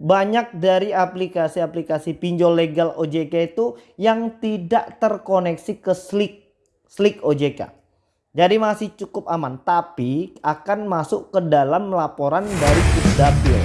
banyak dari aplikasi-aplikasi pinjol legal OJK itu yang tidak terkoneksi ke Slick, Slick OJK. Jadi masih cukup aman, tapi akan masuk ke dalam laporan dari Pusdapil.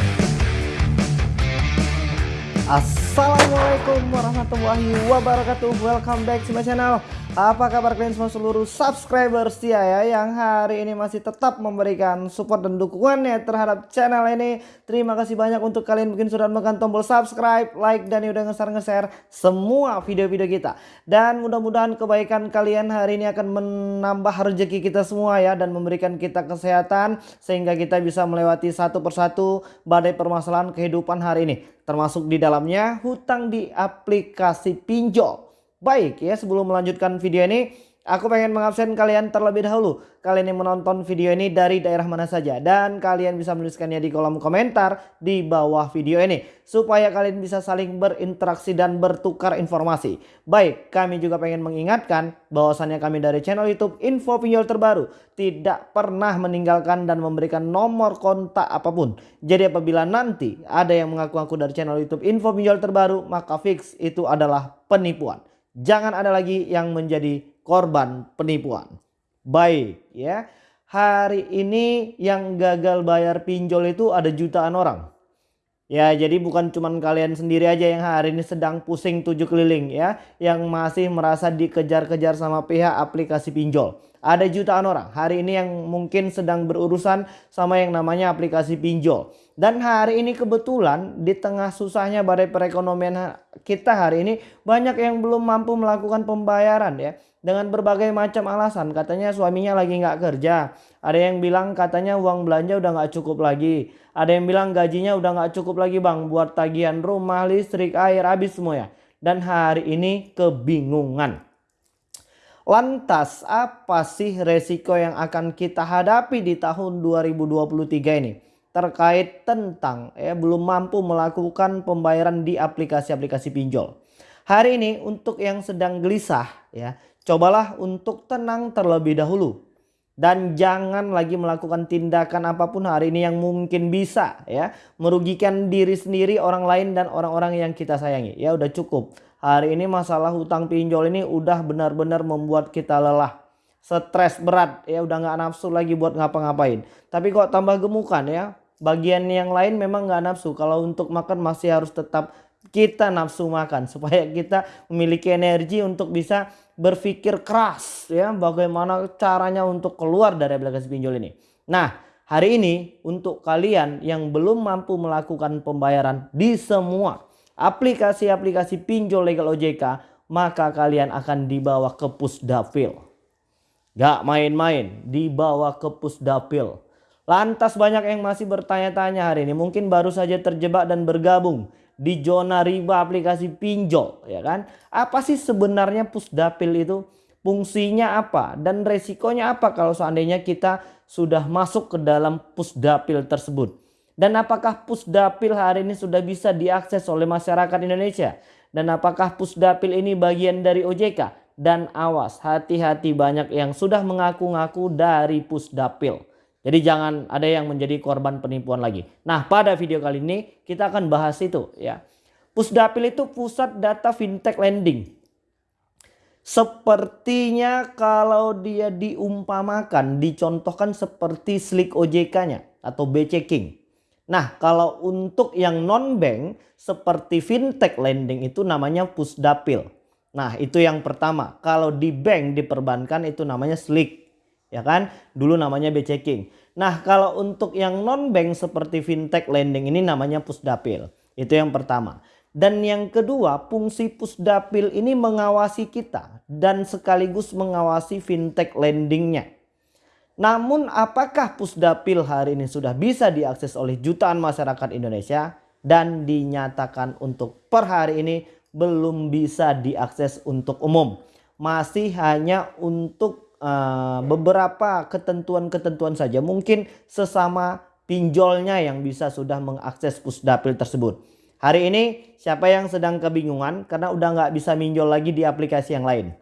Assalamualaikum warahmatullahi wabarakatuh. Welcome back to my channel. Apa kabar kalian semua seluruh subscriber setia ya yang hari ini masih tetap memberikan support dan dukungannya terhadap channel ini. Terima kasih banyak untuk kalian mungkin sudah menekan tombol subscribe, like dan udah nge-share semua video-video kita. Dan mudah-mudahan kebaikan kalian hari ini akan menambah rezeki kita semua ya dan memberikan kita kesehatan sehingga kita bisa melewati satu persatu badai permasalahan kehidupan hari ini. Termasuk di dalamnya hutang di aplikasi pinjol. Baik ya sebelum melanjutkan video ini aku pengen mengabsen kalian terlebih dahulu. Kalian yang menonton video ini dari daerah mana saja. Dan kalian bisa menuliskannya di kolom komentar di bawah video ini. Supaya kalian bisa saling berinteraksi dan bertukar informasi. Baik kami juga pengen mengingatkan bahwasannya kami dari channel youtube info pinjol terbaru. Tidak pernah meninggalkan dan memberikan nomor kontak apa pun. Jadi apabila nanti ada yang mengaku-ngaku dari channel youtube info pinjol terbaru. Maka fix itu adalah penipuan jangan ada lagi yang menjadi korban penipuan. Baik ya. Hari ini yang gagal bayar pinjol itu ada jutaan orang. Ya jadi bukan cuman kalian sendiri aja yang hari ini sedang pusing tujuh keliling ya. Yang masih merasa dikejar-kejar sama pihak aplikasi pinjol. Ada jutaan orang hari ini yang mungkin sedang berurusan sama yang namanya aplikasi pinjol. Dan hari ini kebetulan di tengah susahnya badai perekonomian kita hari ini banyak yang belum mampu melakukan pembayaran ya. Dengan berbagai macam alasan katanya suaminya lagi nggak kerja. Ada yang bilang katanya uang belanja udah nggak cukup lagi. Ada yang bilang gajinya udah nggak cukup lagi bang buat tagihan rumah, listrik, air habis semua ya. Dan hari ini kebingungan. Lantas apa sih resiko yang akan kita hadapi di tahun 2023 ini? Terkait tentang ya belum mampu melakukan pembayaran di aplikasi-aplikasi pinjol. Hari ini untuk yang sedang gelisah ya, cobalah untuk tenang terlebih dahulu. Dan jangan lagi melakukan tindakan apa pun hari ini yang mungkin bisa ya merugikan diri sendiri, orang lain dan orang-orang yang kita sayangi. Ya udah cukup Hari ini masalah hutang pinjol ini udah benar-benar membuat kita lelah. Stres berat ya udah nggak nafsu lagi buat ngapa-ngapain. Tapi kok tambah gemukan ya. Bagian yang lain memang nggak nafsu. Kalau untuk makan masih harus tetap kita nafsu makan supaya kita memiliki energi untuk bisa berpikir keras ya bagaimana caranya untuk keluar dari aplikasi pinjol ini. Nah, hari ini untuk kalian yang belum mampu melakukan pembayaran di semua aplikasi-aplikasi pinjol legal OJK, maka kalian akan dibawa ke pusdapil. Gak main-main, dibawa ke pusdapil. Lantas banyak yang masih bertanya-tanya hari ini, mungkin baru saja terjebak dan bergabung di zona riba aplikasi pinjol, ya kan? Apa sih sebenarnya pusdapil itu? Fungsinya apa dan resikonya apa kalau seandainya kita sudah masuk ke dalam pusdapil tersebut? Dan apakah pusdapil hari ini sudah bisa diakses oleh masyarakat Indonesia? Dan apakah pusdapil ini bagian dari OJK? Dan awas hati-hati banyak yang sudah mengaku-ngaku dari pusdapil. Jadi jangan ada yang menjadi korban penipuan lagi. Nah pada video kali ini kita akan bahas itu ya. Pusdapil itu pusat data fintech lending. Sepertinya kalau dia diumpamakan, dicontohkan seperti Slick OJK-nya atau BC King. Nah kalau untuk yang non-bank seperti fintech lending itu namanya pusdapil. Nah itu yang pertama. Kalau di bank diperbankan itu namanya slick. Ya kan? Dulu namanya bchecking. Nah kalau untuk yang non-bank seperti fintech lending ini namanya pusdapil. Itu yang pertama. Dan yang kedua fungsi pusdapil ini mengawasi kita. Dan sekaligus mengawasi fintech lendingnya. Namun apakah Pusdapil hari ini sudah bisa diakses oleh jutaan masyarakat Indonesia dan dinyatakan untuk per hari ini belum bisa diakses untuk umum. Masih hanya untuk uh, beberapa ketentuan-ketentuan saja. Mungkin sesama pinjolnya yang bisa sudah mengakses Pusdapil tersebut. Hari ini siapa yang sedang kebingungan karena udah nggak bisa minjol lagi di aplikasi yang lain.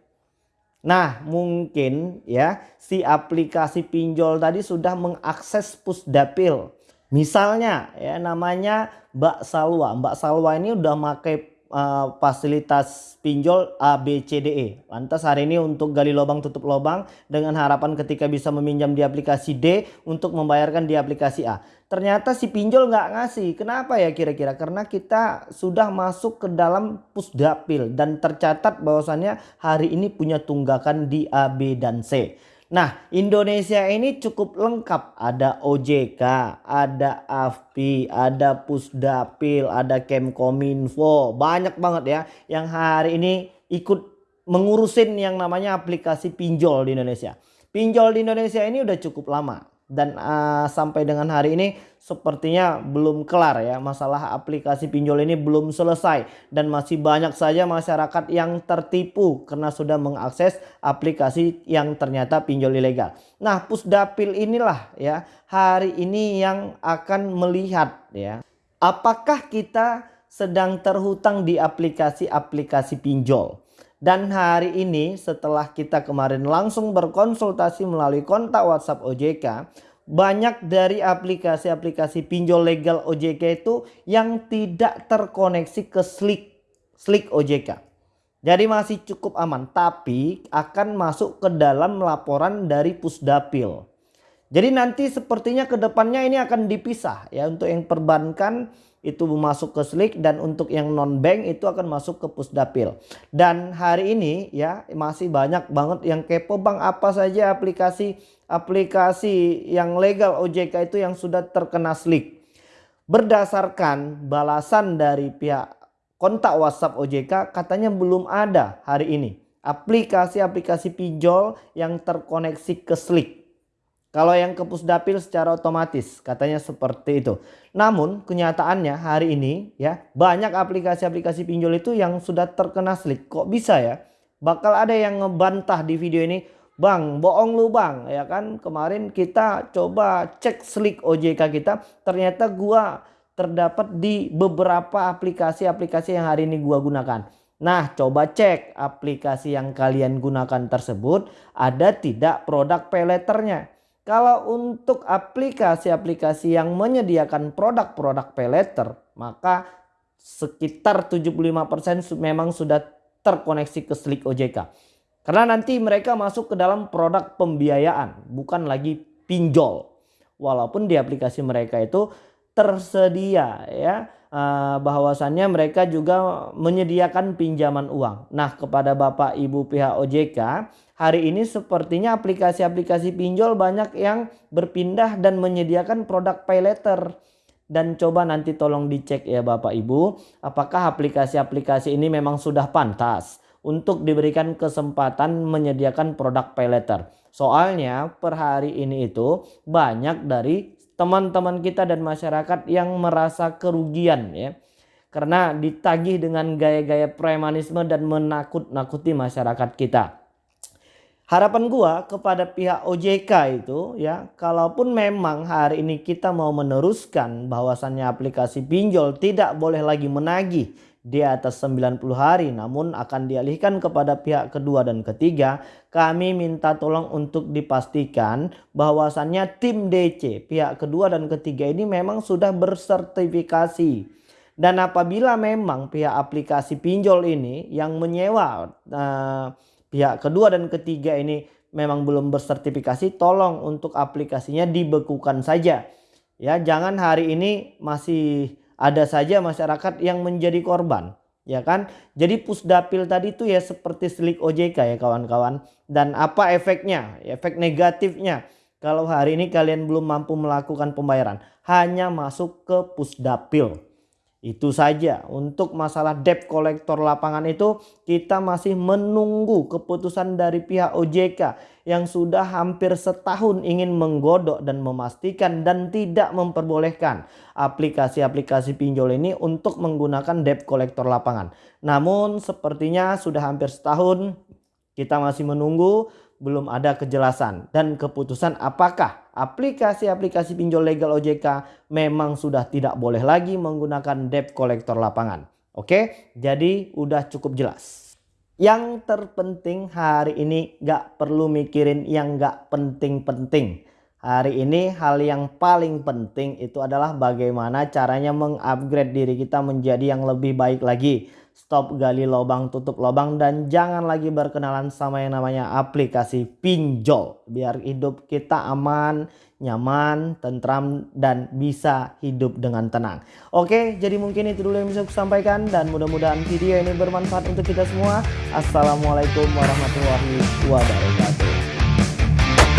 Nah mungkin ya si aplikasi pinjol tadi sudah mengakses pusdapil. Misalnya ya namanya Mbak Salwa. Mbak Salwa ini udah pakai uh, fasilitas pinjol A B C D E. Lantas hari ini untuk gali lubang tutup lubang dengan harapan ketika bisa meminjam di aplikasi D untuk membayarkan di aplikasi A. Ternyata si pinjol nggak ngasih. Kenapa ya kira-kira? Karena kita sudah masuk ke dalam pusdapil dan tercatat bahwasannya hari ini punya tunggakan di A, B, dan C. Nah Indonesia ini cukup lengkap. Ada OJK, ada AFPI, ada Pusdapil, ada Kemkominfo. Banyak banget ya yang hari ini ikut mengurusin yang namanya aplikasi pinjol di Indonesia. Pinjol di Indonesia ini udah cukup lama dan uh, sampai dengan hari ini sepertinya belum kelar ya masalah aplikasi pinjol ini belum selesai dan masih banyak saja masyarakat yang tertipu karena sudah mengakses aplikasi yang ternyata pinjol ilegal. Nah, Pusdapil inilah ya hari ini yang akan melihat ya apakah kita sedang terhutang di aplikasi-aplikasi pinjol. Dan hari ini setelah kita kemarin langsung berkonsultasi melalui kontak WhatsApp OJK, banyak dari aplikasi-aplikasi pinjol legal OJK itu yang tidak terkoneksi ke Slick, Slick OJK. Jadi masih cukup aman, tapi akan masuk ke dalam laporan dari Pusdapil. Jadi nanti sepertinya ke depannya ini akan dipisah ya untuk yang perbankan itu masuk ke Slick dan untuk yang non bank itu akan masuk ke Pusdapil. Dan hari ini ya masih banyak banget yang kepo Bang apa saja aplikasi aplikasi yang legal OJK itu yang sudah terkena Slick. Berdasarkan balasan dari pihak kontak WhatsApp OJK katanya belum ada hari ini aplikasi-aplikasi pinjol yang terkoneksi ke Slick. Kalau yang ke pusdapil secara otomatis katanya seperti itu. Namun kenyataannya hari ini ya banyak aplikasi-aplikasi pinjol itu yang sudah terkena slick. Kok bisa ya? Bakal ada yang ngebantah di video ini. Bang bohong lu bang ya kan kemarin kita coba cek slick OJK kita ternyata gua terdapat di beberapa aplikasi-aplikasi yang hari ini gua gunakan. Nah coba cek aplikasi yang kalian gunakan tersebut ada tidak produk pay kalau untuk aplikasi-aplikasi yang menyediakan produk-produk pay letter, maka sekitar 75% memang sudah terkoneksi ke Slick OJK. Karena nanti mereka masuk ke dalam produk pembiayaan, bukan lagi pinjol. Walaupun di aplikasi mereka itu tersedia ya bahwasannya mereka juga menyediakan pinjaman uang. Nah, kepada Bapak Ibu pihak OJK hari ini sepertinya aplikasi-aplikasi pinjol banyak yang berpindah dan menyediakan produk pay letter. Dan coba nanti tolong dicek ya Bapak Ibu, apakah aplikasi-aplikasi ini memang sudah pantas untuk diberikan kesempatan menyediakan produk pay letter. Soalnya per hari ini itu banyak dari teman-teman kita dan masyarakat yang merasa kerugian ya. Karena ditagih dengan gaya-gaya premanisme dan menakut-nakuti masyarakat kita. Harapan gua kepada pihak OJK itu ya, kalaupun memang hari ini kita mau meneruskan bahwasannya aplikasi pinjol tidak boleh lagi menagih di atas 90 hari namun akan dialihkan kepada pihak kedua dan ketiga, kami minta tolong untuk dipastikan bahwasannya tim DC pihak kedua dan ketiga ini memang sudah bersertifikasi. Dan apabila memang pihak aplikasi pinjol ini yang menyewa uh, pihak kedua dan ketiga ini memang belum bersertifikasi tolong untuk aplikasinya dibekukan saja ya jangan hari ini masih ada saja masyarakat yang menjadi korban ya kan? Jadi pusdapil tadi itu ya seperti slik OJK ya kawan-kawan. Dan apa efeknya? Efek negatifnya. Kalau hari ini kalian belum mampu melakukan pembayaran hanya masuk ke pusdapil itu saja untuk masalah debt kolektor lapangan itu kita masih menunggu keputusan dari pihak OJK yang sudah hampir setahun ingin menggodok dan memastikan dan tidak memperbolehkan aplikasi-aplikasi pinjol ini untuk menggunakan debt kolektor lapangan. Namun sepertinya sudah hampir setahun kita masih menunggu belum ada kejelasan dan keputusan apakah aplikasi-aplikasi pinjol legal OJK memang sudah tidak boleh lagi menggunakan debt collector lapangan. Oke, jadi udah cukup jelas. Yang terpenting hari ini gak perlu mikirin yang gak penting-penting. Hari ini hal yang paling penting itu adalah bagaimana caranya mengupgrade diri kita menjadi yang lebih baik lagi. Stop gali lubang, tutup lubang dan jangan lagi berkenalan sama yang namanya aplikasi pinjol. Biar hidup kita aman, nyaman, tentram dan bisa hidup dengan tenang. Oke, jadi mungkin itu dulu yang bisa saya sampaikan dan mudah-mudahan video ini bermanfaat untuk kita semua. Assalamualaikum warahmatullahi wabarakatuh.